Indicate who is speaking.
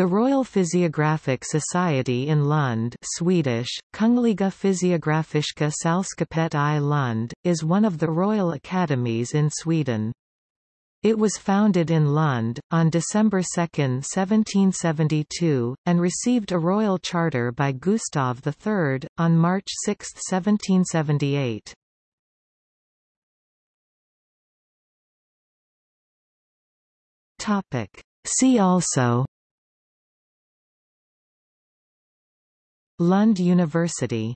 Speaker 1: The Royal Physiographic Society in Lund Swedish, Kungliga Fysiografiska Sällskapet i Lund, is one of the royal academies in Sweden. It was founded in Lund, on December 2, 1772, and received a royal charter by Gustav III, on March 6, 1778. See also Lund University